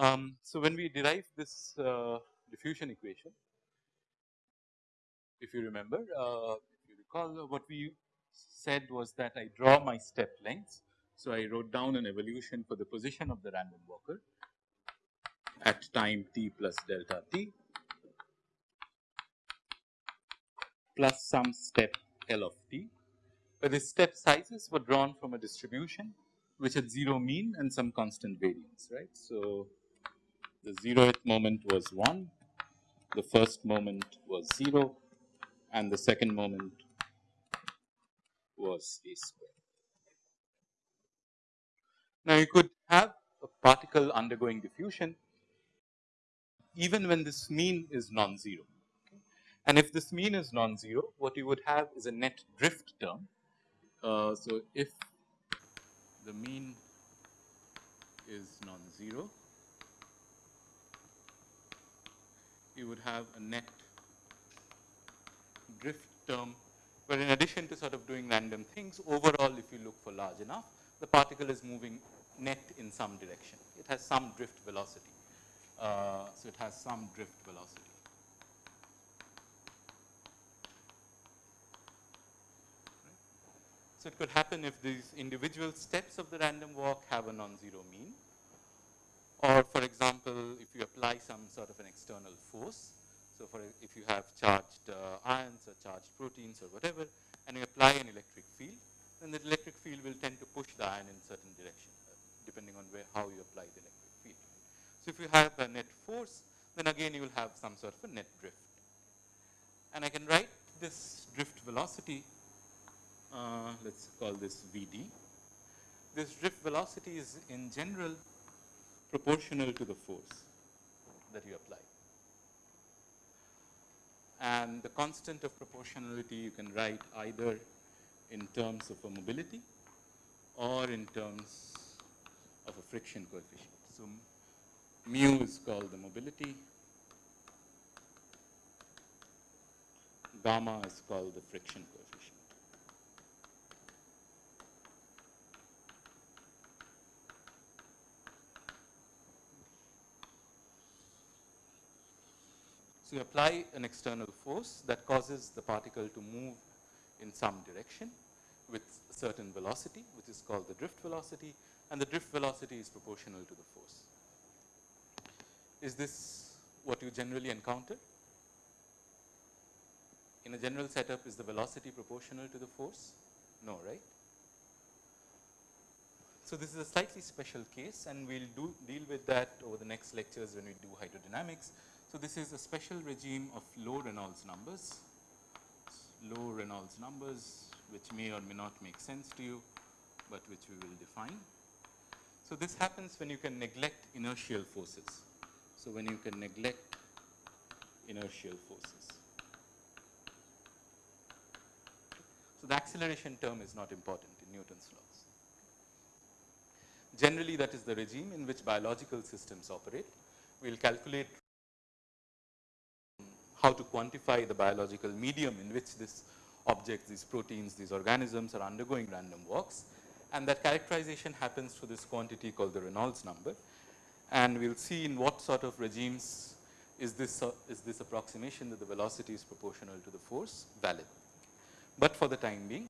Um, so, when we derive this uh, diffusion equation, if you remember, uh, if you recall what we said was that I draw my step lengths. So, I wrote down an evolution for the position of the random walker at time t plus delta t plus some step L of t, where the step sizes were drawn from a distribution which had 0 mean and some constant variance, right. So, the 0th moment was 1, the first moment was 0 and the second moment was a square. Now, you could have a particle undergoing diffusion even when this mean is non-zero. And if this mean is non-zero, what you would have is a net drift term. Uh, so, if the mean is non-zero, you would have a net drift term, but in addition to sort of doing random things, overall if you look for large enough, the particle is moving net in some direction. It has some drift velocity. Uh, so, it has some drift velocity. So, it could happen if these individual steps of the random walk have a non-zero mean or for example, if you apply some sort of an external force. So, for if you have charged uh, ions or charged proteins or whatever and you apply an electric field, then the electric field will tend to push the ion in certain direction uh, depending on where how you apply the electric field. So, if you have a net force, then again you will have some sort of a net drift. And I can write this drift velocity uh, let us call this Vd. This drift velocity is in general proportional to the force that you apply. And the constant of proportionality you can write either in terms of a mobility or in terms of a friction coefficient. So, mu is called the mobility, gamma is called the friction coefficient. So, you apply an external force that causes the particle to move in some direction with a certain velocity which is called the drift velocity and the drift velocity is proportional to the force. Is this what you generally encounter? In a general setup is the velocity proportional to the force? No, right? So, this is a slightly special case and we will do deal with that over the next lectures when we do hydrodynamics. So, this is a special regime of low Reynolds numbers, low Reynolds numbers which may or may not make sense to you, but which we will define. So, this happens when you can neglect inertial forces. So, when you can neglect inertial forces. So, the acceleration term is not important in Newton's laws. Generally, that is the regime in which biological systems operate. We will calculate how to quantify the biological medium in which this objects, these proteins, these organisms are undergoing random walks and that characterization happens for this quantity called the Reynolds number. And we will see in what sort of regimes is this, uh, is this approximation that the velocity is proportional to the force valid. But for the time being,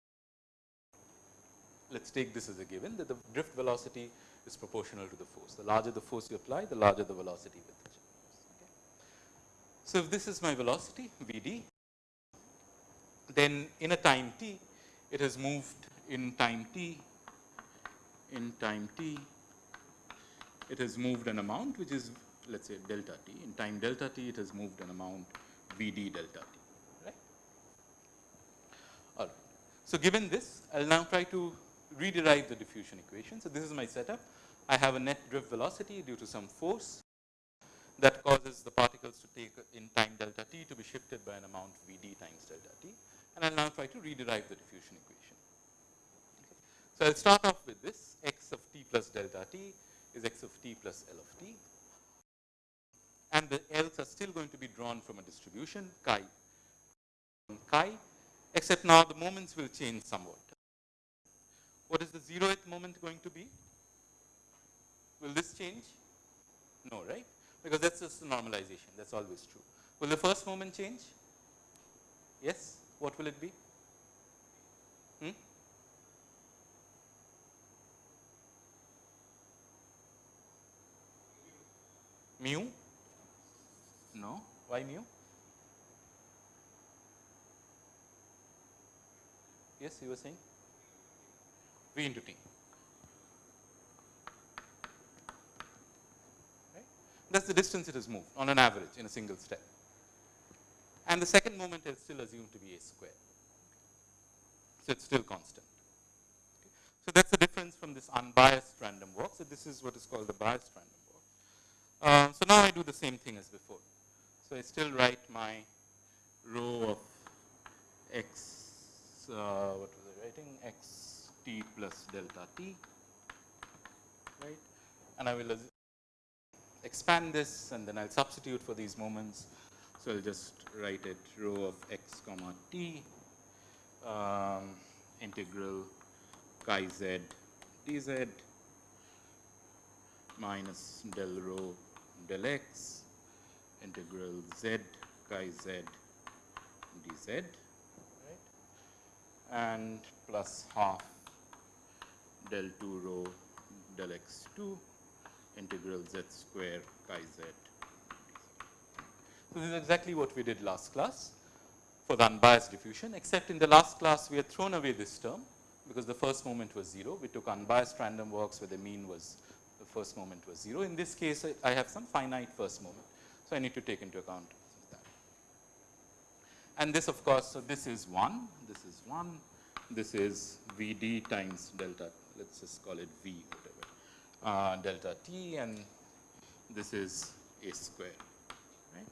let us take this as a given that the drift velocity is proportional to the force. The larger the force you apply, the larger the velocity with so, if this is my velocity V d, then in a time t, it has moved in time t, in time t, it has moved an amount which is let us say delta t. In time delta t, it has moved an amount V d delta t, right. All right. So, given this, I will now try to rederive the diffusion equation. So, this is my setup. I have a net drift velocity due to some force that causes the particles to take in time delta t to be shifted by an amount V d times delta t and I will now try to rederive the diffusion equation. Okay. So, I will start off with this x of t plus delta t is x of t plus L of t and the L's are still going to be drawn from a distribution chi chi except now the moments will change somewhat. What is the zeroth moment going to be? Will this change? No, right? Because that's just a normalization, that's always true. Will the first moment change? Yes? What will it be? Hmm? Mu? No. Why mu? Yes, you were saying? V into T. Right? That's the distance it has moved on an average in a single step. And the second moment is still assumed to be a square. So it's still constant. Okay. So that's the difference from this unbiased random walk. So this is what is called the biased random walk. Uh, so now I do the same thing as before. So I still write my rho of x uh, what was I writing? x t plus delta t, right? And I will expand this and then I'll substitute for these moments. So I'll just write it rho of x comma t um, integral chi z dz minus del rho del x integral z chi z dz right and plus half del 2 rho del x 2 integral z square chi z. So, this is exactly what we did last class for the unbiased diffusion except in the last class we had thrown away this term because the first moment was 0. We took unbiased random walks where the mean was the first moment was 0. In this case I, have some finite first moment. So, I need to take into account that. and this of course, so this is 1, this is 1, this is V d times delta, let us just call it V uh, delta t and this is a square, right.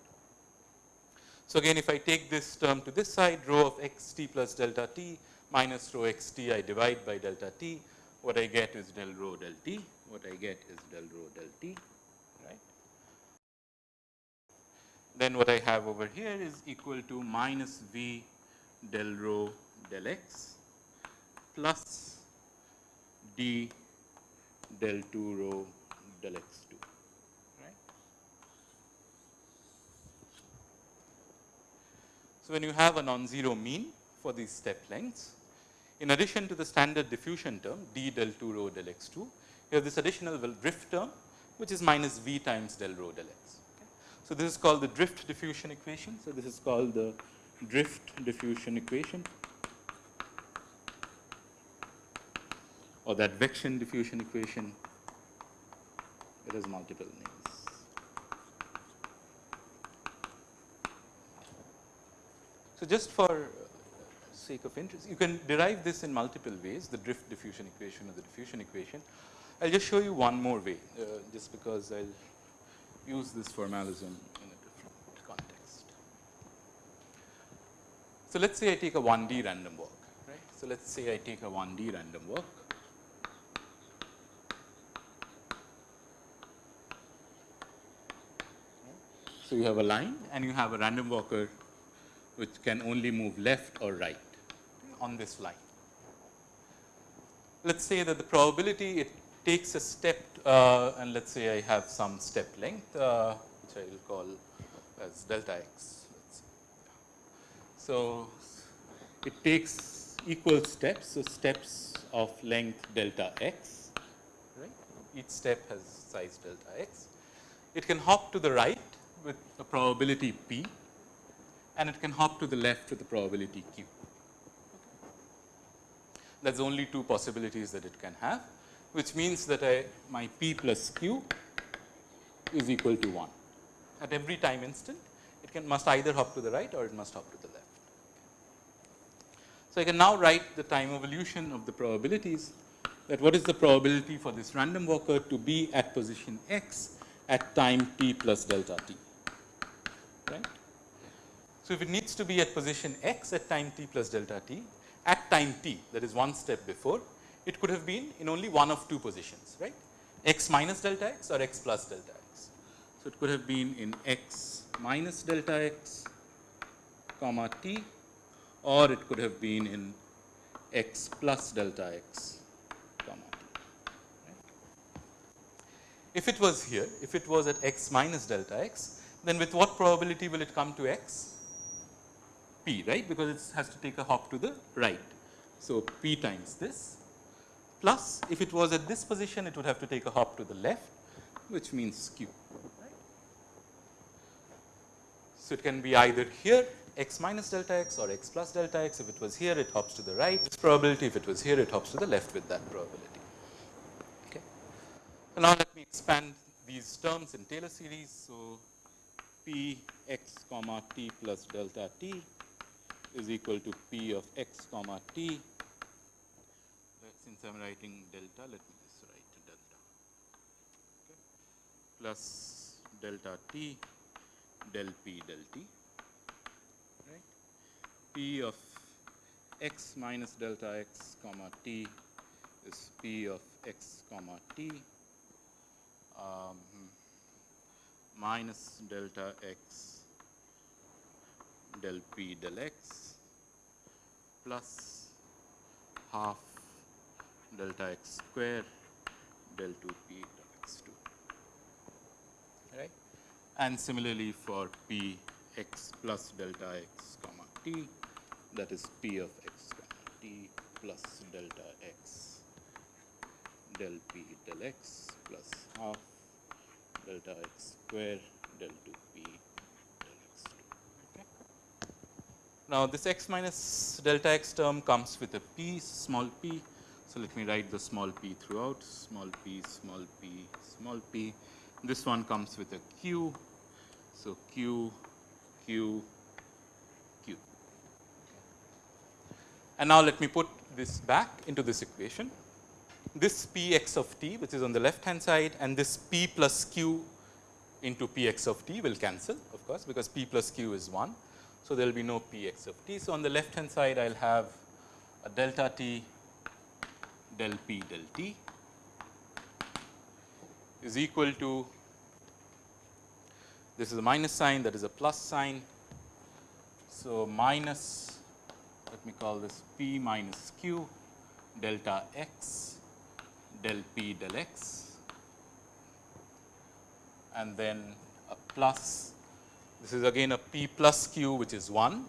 So, again if I take this term to this side rho of x t plus delta t minus rho x t I divide by delta t, what I get is del rho del t, what I get is del rho del t then what I have over here is equal to minus V del rho del x plus d del 2 rho del x 2 right. So, when you have a non-zero mean for these step lengths in addition to the standard diffusion term d del 2 rho del x 2 you have this additional drift term which is minus v times del rho del x. So, this is called the drift diffusion equation. So, this is called the drift diffusion equation or advection diffusion equation. It has multiple names. So, just for sake of interest, you can derive this in multiple ways, the drift diffusion equation or the diffusion equation. I will just show you one more way, uh, just because I will use this formalism in a different context. So, let us say I take a 1D random walk, right. So, let us say I take a 1D random walk. So, you have a line and you have a random walker which can only move left or right on this line. Let us say that the probability it takes a step uh, and let us say I have some step length uh, which I will call as delta x. So, it takes equal steps. So, steps of length delta x, right. Each step has size delta x. It can hop to the right with a probability p and it can hop to the left with a probability q. That is only two possibilities that it can have which means that I, my p plus q is equal to 1. At every time instant, it can must either hop to the right or it must hop to the left. So, I can now write the time evolution of the probabilities that what is the probability for this random walker to be at position x at time t plus delta t, right. So, if it needs to be at position x at time t plus delta t at time t that is one step before it could have been in only one of two positions, right, x minus delta x or x plus delta x. So, it could have been in x minus delta x comma t or it could have been in x plus delta x comma t. Right. if it was here, if it was at x minus delta x, then with what probability will it come to x? P, right, because it has to take a hop to the right. So, P times this plus if it was at this position, it would have to take a hop to the left, which means Q. Right? So, it can be either here x minus delta x or x plus delta x. If it was here, it hops to the right. This probability, if it was here, it hops to the left with that probability. Okay. So, now let me expand these terms in Taylor series. So, p x comma t plus delta t is equal to p of x comma t. Since I am writing delta, let me just write delta okay. plus delta t del p del t right. p of x minus delta x comma t is p of x comma t um, minus delta x del p del x plus half delta x square del 2 p del x 2 right and similarly for p x plus delta x comma t that is p of x comma t plus delta x del p del x plus half delta x square del 2 p Now, this x minus delta x term comes with a p small p. So, let me write the small p throughout small p small p small p. This one comes with a q. So, q q q. And now, let me put this back into this equation. This p x of t which is on the left hand side and this p plus q into p x of t will cancel of course, because p plus q is 1. So, there will be no p x of t. So, on the left hand side I will have a delta t del p del t is equal to this is a minus sign that is a plus sign. So, minus let me call this p minus q delta x del p del x and then a plus this is again a p plus q which is 1.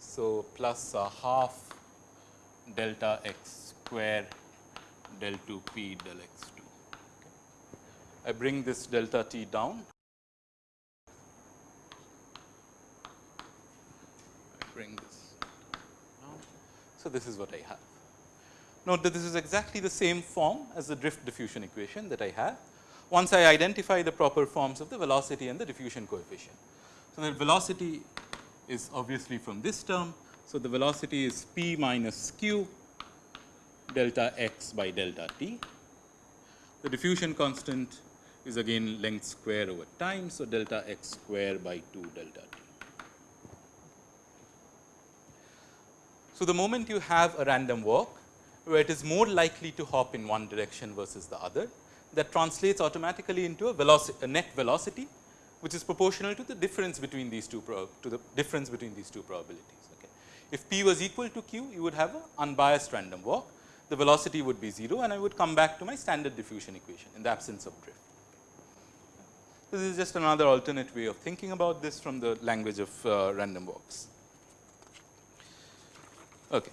So, plus a half delta x square del 2 p del x 2. Okay. I bring this delta t down. I bring this down. So, this is what I have. Note that this is exactly the same form as the drift diffusion equation that I have once I identify the proper forms of the velocity and the diffusion coefficient. So, the velocity is obviously from this term. So, the velocity is p minus q delta x by delta t. The diffusion constant is again length square over time. So, delta x square by 2 delta t. So, the moment you have a random walk where it is more likely to hop in one direction versus the other that translates automatically into a velocity a net velocity which is proportional to the difference between these two to the difference between these two probabilities. Okay. If p was equal to q, you would have an unbiased random walk, the velocity would be 0 and I would come back to my standard diffusion equation in the absence of drift. This is just another alternate way of thinking about this from the language of uh, random walks. Okay.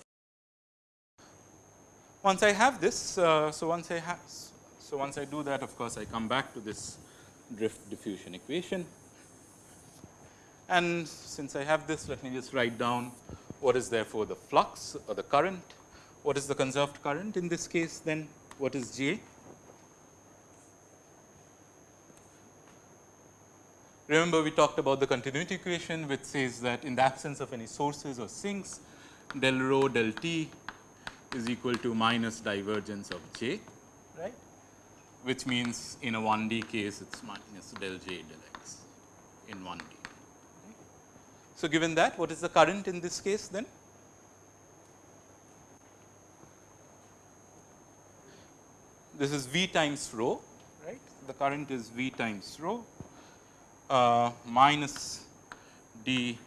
Once I have this, uh, so once I have, so once I do that, of course, I come back to this drift diffusion equation. And since I have this, let me just write down what is therefore the flux or the current. What is the conserved current in this case then? What is J? Remember we talked about the continuity equation which says that in the absence of any sources or sinks del rho del t is equal to minus divergence of J right, which means in a 1D case it is minus del j del x in 1D. So, given that what is the current in this case then? This is V times rho right the current is V times rho uh, minus d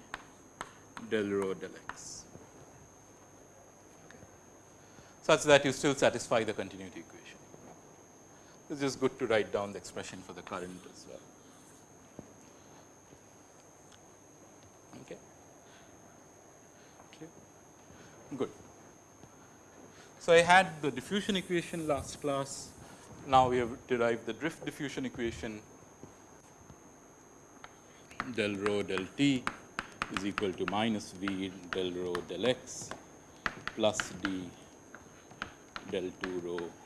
del rho del x okay. Such that you still satisfy the continuity equation. It's just good to write down the expression for the current as well. Okay. okay. Good. So, I had the diffusion equation last class. Now, we have derived the drift diffusion equation del rho del t is equal to minus v del rho del x plus d del 2 rho del x 2.